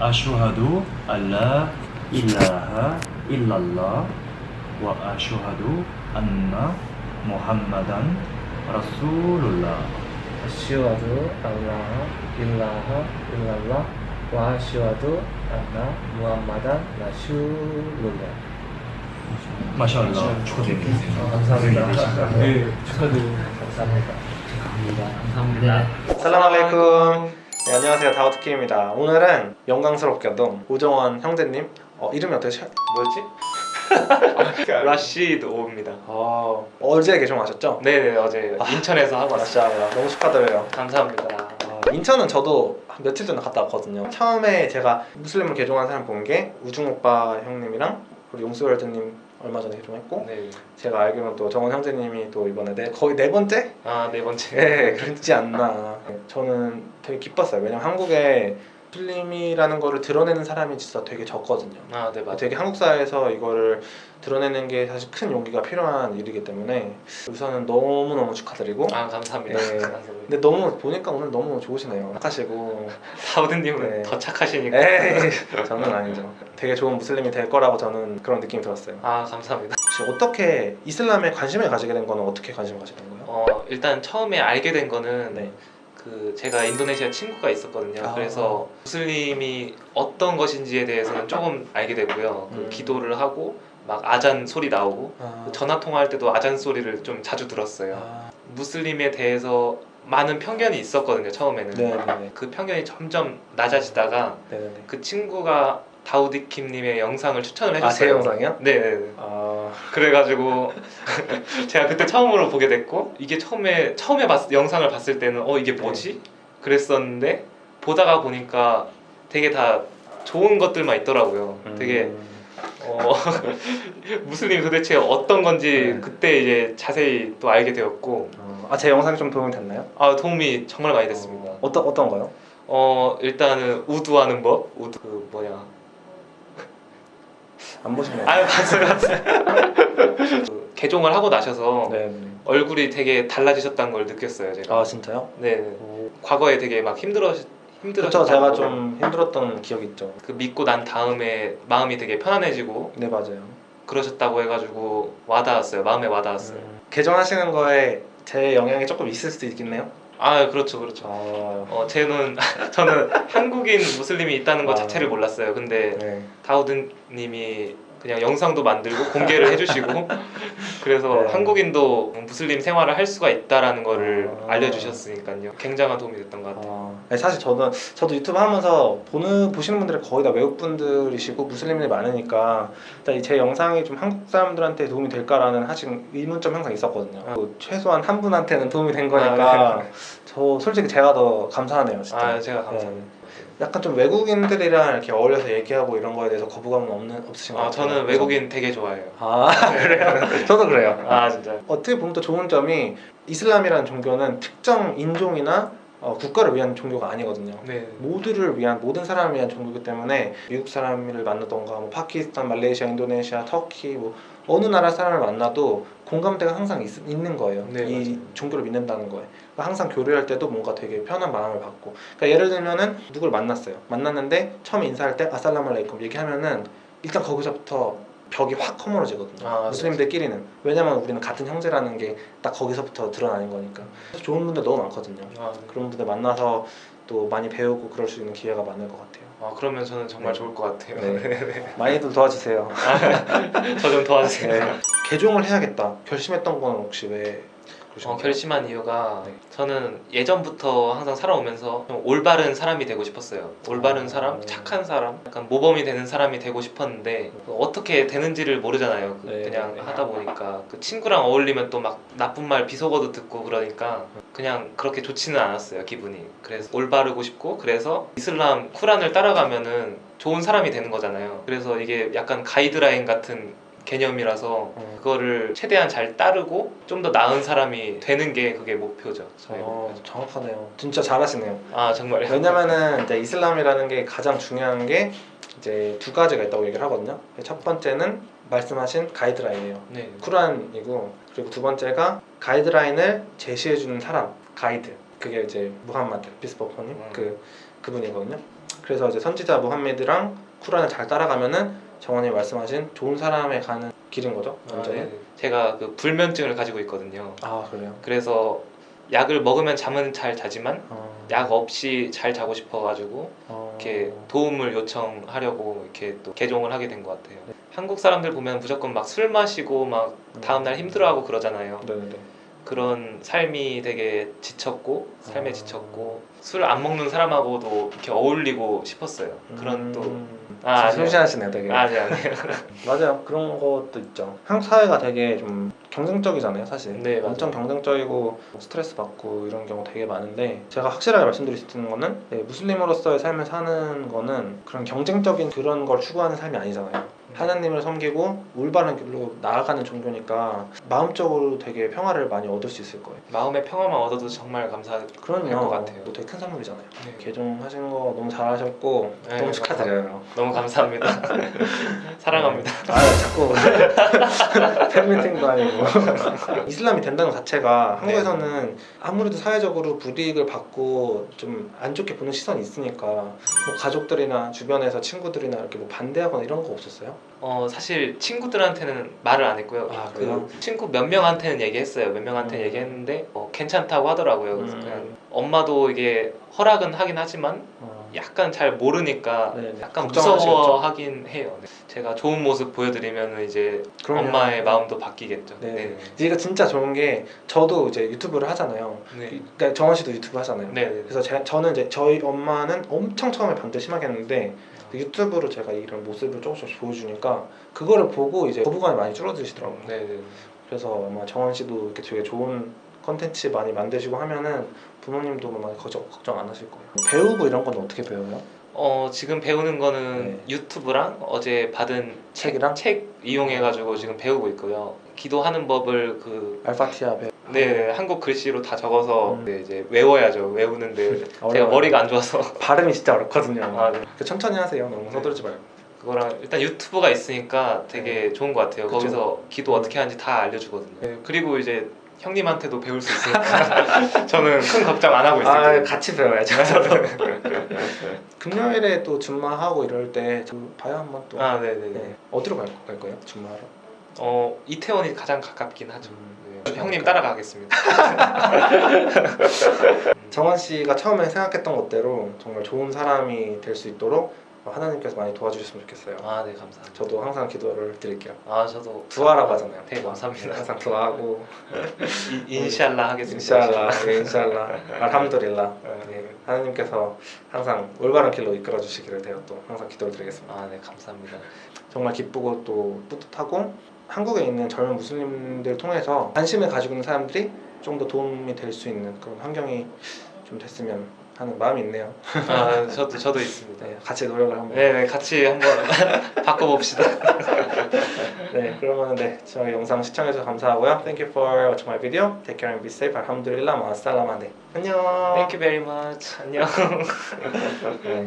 아슈하두 알라 일라하 일랄라 와 아슈하두 안나 무함마단 라술ullah 아쉬워도 알라하 일라하 일랄라 와 아쉬워도 안나 무함마단 라슈룰라. 마샬라. 축하드립니다. 감사합니다. 네, 축하드립니다. 감사합니다. 감사합니다. 살람 알레이쿰 네, 안녕하세요 다우트킴입니다 오늘은 영광스럽게도 우정원 형제님 어, 이름이 어떻게 뭐였지? 라시드 오입니다. 어, 어제 개종하셨죠? 네네 어제 인천에서 하고. 맞아요 너무 축하드려요 감사합니다. 어, 인천은 저도 한 며칠 전에 갔다 왔거든요 처음에 제가 무슬림을 개종한 사람 본 게 우중오빠 형님이랑 그리고 용수월드님 얼마 전에 개종했고 네. 제가 알기로는 또 정원 형제님이 또 이번에 네, 거의 네 번째? 아 네 번째. 예, 그렇지 않나. 저는 되게 기뻤어요. 왜냐면 한국에 필름이라는 거를 드러내는 사람이 진짜 되게 적거든요. 아 네 맞아요. 되게 한국 사회에서 이거를 드러내는 게 사실 큰 용기가 필요한 일이기 때문에 우선은 너무 너무 축하드리고. 아 감사합니다. 네. 근데 너무 보니까 오늘 너무 좋으시네요. 착하시고. 다우드님은 네. 더 착하시니까. 에이, 저는 아니죠. 되게 좋은 무슬림이 될 거라고 저는 그런 느낌이 들었어요. 아 감사합니다. 혹시 어떻게 이슬람에 관심을 가지게 된 거는 어떻게 관심을 가지게 된 거예요? 어 일단 처음에 알게 된 거는 네. 그 제가 인도네시아 친구가 있었거든요. 아. 그래서 무슬림이 어떤 것인지에 대해서는 조금 알게 되고요. 그 음. 기도를 하고 막 아잔 소리 나오고 아, 그 전화 통화할 때도 아잔 소리를 좀 자주 들었어요. 아, 무슬림에 대해서 많은 편견이 있었거든요 처음에는 네네네. 그 편견이 점점 낮아지다가 네네네. 그 친구가 다우디킴님의 영상을 추천을 아, 해줬어요 제 영상이요? 네네네 아, 그래가지고 제가 그때 처음으로 보게 됐고 이게 처음에 처음에 봤, 영상을 봤을 때는 어 이게 뭐지? 그랬었는데 보다가 보니까 되게 다 좋은 것들만 있더라고요 되게 음, 어, 무슬림이 도대체 어떤 건지 네. 그때 이제 자세히 또 알게 되었고 어, 아, 제 영상이 좀 도움이 됐나요? 아 도움이 정말 많이 됐습니다. 어, 어떤 어떤 거요? 어 일단은 우두하는 법, 우두 그 뭐냐? 안 보시면. 아 봤어요, 봤어요. 그 개종을 하고 나셔서 네. 네. 얼굴이 되게 달라지셨다는 걸 느꼈어요 제가. 아 진짜요? 네, 네. 과거에 되게 막 힘들어. 그렇죠. 제가 좀 힘들었던 기억 있죠. 그 믿고 난 다음에 마음이 되게 편안해지고 네 맞아요. 그러셨다고 해가지고 와닿았어요. 마음에 와닿았어요. 음, 개정하시는 거에 제 영향이 조금 있을 수도 있겠네요. 아 그렇죠, 그렇죠. 아, 어, 쟤는 저는 한국인 무슬림이 있다는 것 아. 자체를 몰랐어요. 근데 네. 다우드님이 그냥 영상도 만들고 공개를 해주시고 그래서 네. 한국인도 무슬림 생활을 할 수가 있다라는 거를 아. 알려주셨으니까요. 굉장한 도움이 됐던 것 같아요. 아, 네, 사실 저는 저도 유튜브 하면서 보는 보시는 분들이 거의 다 외국 분들이시고 무슬림들이 많으니까 일단 제 영상이 좀 한국 사람들한테 도움이 될까라는 사실 의문점 항상 있었거든요. 아. 그 최소한 한 분한테는 도움이 된 거니까 저 솔직히 제가 더 감사하네요, 진짜. 아 제가 감사합니다. 네. 약간 좀 외국인들이랑 이렇게 어울려서 얘기하고 이런 거에 대해서 거부감은 없는 없으신 것 아. 저는 외국인 되게 좋아해요. 아 그래요? 저도 그래요. 아 진짜. 어떻게 보면 또 좋은 점이 이슬람이라는 종교는 특정 인종이나 어, 국가를 위한 종교가 아니거든요. 네. 모두를 위한 모든 사람을 위한 종교이기 때문에 미국 사람을 만나던가 뭐 파키스탄, 말레이시아, 인도네시아, 터키 뭐 어느 나라 사람을 만나도 공감대가 항상 있, 는 거예요. 네, 이 맞아요. 종교를 믿는다는 거에. 그러니까 항상 교류할 때도 뭔가 되게 편한 마음을 받고. 그러니까 예를 들면은 누굴 만났어요. 만났는데 처음에 인사할 때 아살라말레이쿰 얘기하면은 일단 거기서부터 벽이 확 허물어지거든요. 아. 무슬림들끼리는 왜냐면 우리는 같은 형제라는 게 딱 거기서부터 드러나는 거니까. 좋은 분들 너무 많거든요. 아, 네. 그런 분들 만나서 또 많이 배우고 그럴 수 있는 기회가 많을 것 같아요. 아 그러면 저는 정말 네. 좋을 것 같아요. 네. 많이들 도와주세요. 저 좀 도와주세요. 네. 개종을 해야겠다. 결심했던 건 혹시 왜 어? 결심한 이유가 네. 저는 예전부터 항상 살아오면서 좀 올바른 사람이 되고 싶었어요. 올바른 어. 사람, 착한 사람, 약간 모범이 되는 사람이 되고 싶었는데 어떻게 되는지를 모르잖아요. 그 네, 그냥 네. 하다 보니까 그 친구랑 어울리면 또 막 나쁜 말 비속어도 듣고 그러니까 그냥 그렇게 좋지는 않았어요 기분이. 그래서 올바르고 싶고 그래서 이슬람 쿠란을 따라가면은 좋은 사람이 되는 거잖아요. 그래서 이게 약간 가이드라인 같은 개념이라서 어. 그거를 최대한 잘 따르고 좀 더 나은 사람이 되는 게 그게 목표죠. 저의 어, 목표죠. 정확하네요. 진짜 잘하시네요. 아 정말요? 왜냐면은 이제 이슬람이라는 게 가장 중요한 게 이제 두 가지가 있다고 얘기를 하거든요. 첫 번째는 말씀하신 가이드라인이에요. 네. 쿠란이고 그리고 두 번째가 가이드라인을 제시해 주는 사람 가이드 그게 이제 무함마드 비스버퍼님 음. 그 그분이거든요. 그래서 이제 선지자 무함메드랑 쿠란을 잘 따라가면은 정원이 말씀하신 좋은 사람에 가는 길인 거죠. 아, 완전히. 네. 제가 그 불면증을 가지고 있거든요. 아 그래요. 그래서 약을 먹으면 잠은 잘 자지만 어, 약 없이 잘 자고 싶어가지고 어, 이렇게 도움을 요청하려고 이렇게 또 개종을 하게 된 것 같아요. 한국 사람들 보면 무조건 막 술 마시고 막 다음날 힘들어하고 그러잖아요. 네네네. 그런 삶이 되게 지쳤고 삶에 아. 지쳤고 술 안 먹는 사람하고도 이렇게 어울리고 싶었어요. 그런 또 아, 아, 아니요. 순시하시네 되게. 아니 아니 맞아요. 그런 것도 있죠. 한국 사회가 되게 좀 경쟁적이잖아요, 사실. 네, 맞아요. 엄청 경쟁적이고 스트레스 받고 이런 경우 되게 많은데 제가 확실하게 말씀드릴 수 있는 거는 네, 무슬림으로서의 삶을 사는 거는 그런 경쟁적인 그런 걸 추구하는 삶이 아니잖아요. 하나님을 섬기고 올바른 길로 나아가는 종교니까 마음적으로 되게 평화를 많이 얻을 수 있을 거예요. 마음의 평화만 얻어도 정말 감사할 그럼요. 것 같아요. 또 되게 큰 선물이잖아요. 네. 개종하신 거 너무 잘하셨고 네, 너무 축하드려요. 너무 감사합니다. 사랑합니다. 아 자꾸 팬미팅도 아니고 이슬람이 된다는 것 자체가 한국에서는 아무래도 사회적으로 불이익을 받고 좀 안 좋게 보는 시선이 있으니까 뭐 가족들이나 주변에서 친구들이나 이렇게 뭐 반대하거나 이런 거 없었어요? 어 사실 친구들한테는 말을 안 했고요. 아? 그 친구 몇 명한테는 얘기했어요. 몇 명한테 음. 얘기했는데 어, 괜찮다고 하더라고요. 그래서 음. 그냥 엄마도 이게 허락은 하긴 하지만 어. 약간 잘 모르니까 네, 네. 약간? 무서워하긴 해요. 네. 제가 좋은 모습 보여드리면 이제 그럼요. 엄마의 마음도 바뀌겠죠. 네. 네. 이게 진짜 좋은 게 저도 이제 유튜브를 하잖아요. 네. 그러니까 정원 씨도 유튜브 하잖아요. 네. 네. 그래서 제, 저는 이제 저희 엄마는 엄청 처음에 반대 심하게 했는데 유튜브로 제가 이런 모습을 조금씩 보여주니까 그거를 보고 이제 거부감이 많이 줄어드시더라고요. 네. 네. 그래서 아마 정원 씨도 이렇게 되게 좋은 컨텐츠 많이 만드시고 하면은 부모님도 많이 걱정, 걱정 안 하실 거예요. 배우고 이런 건 어떻게 배워요? 어 지금 배우는 거는 네. 유튜브랑 어제 받은 책이랑? 책 이용해 가지고 지금 배우고 있고요. 기도하는 법을 그 알파티아 배우. 네, 한국 글씨로 다 적어서 음. 네, 이제 외워야죠. 외우는데 제가. 머리가 안 좋아서 발음이 진짜 어렵거든요. 아, 네. 그 천천히 하세요. 너무 서두르지 말고. 그거랑 일단 유튜브가 있으니까 되게 좋은 것 같아요. 네. 그쵸. 거기서 기도 어떻게 하는지 다 알려주거든요. 네, 그리고 이제 형님한테도 배울 수 있으니까 저는 큰 걱정 안 하고 있어요. 아 같이 배워야죠. 금요일에 또 준마하고 이럴 때좀 봐요 한번 또. 아, 네네네. 네. 어디로 갈, 갈 거예요? 준마하러? 어 이태원이 가장 가깝긴 하죠. 음. 네, 형님 따라가겠습니다. 정원 씨가 처음에 생각했던 것대로 정말 좋은 사람이 될 수 있도록 하나님께서 많이 도와주셨으면 좋겠어요. 아, 네 감사합니다. 저도 항상 기도를 드릴게요. 아, 저도 두아라고 하잖아요. 네, 감사합니다. 항상 두아하고 이- 인샬라 하겠습니다. 인샬라, 네, 인샬라, 알함두릴라. 네. 네, 하나님께서 항상 올바른 길로 이끌어 주시기를 제가 또 항상 기도를 드리겠습니다. 아, 네 감사합니다. 정말 기쁘고 또 뿌듯하고 한국에 있는 젊은 무슬림들 통해서 관심을 가지고 있는 사람들이 좀 더 도움이 될 수 있는 그런 환경이 좀 됐으면 하는 마음이 있네요. 아, 저도 저도 있습니다. 네, 같이 노력을 한번. 네, 네 같이 한번 바꿔봅시다. 네, 그러면 네, 저희 영상 시청해주셔서 감사하고요. Thank you for watching my video. Take care and be safe. 알함두릴라 마살라마. 네, 안녕. Thank you very much. 안녕. 네.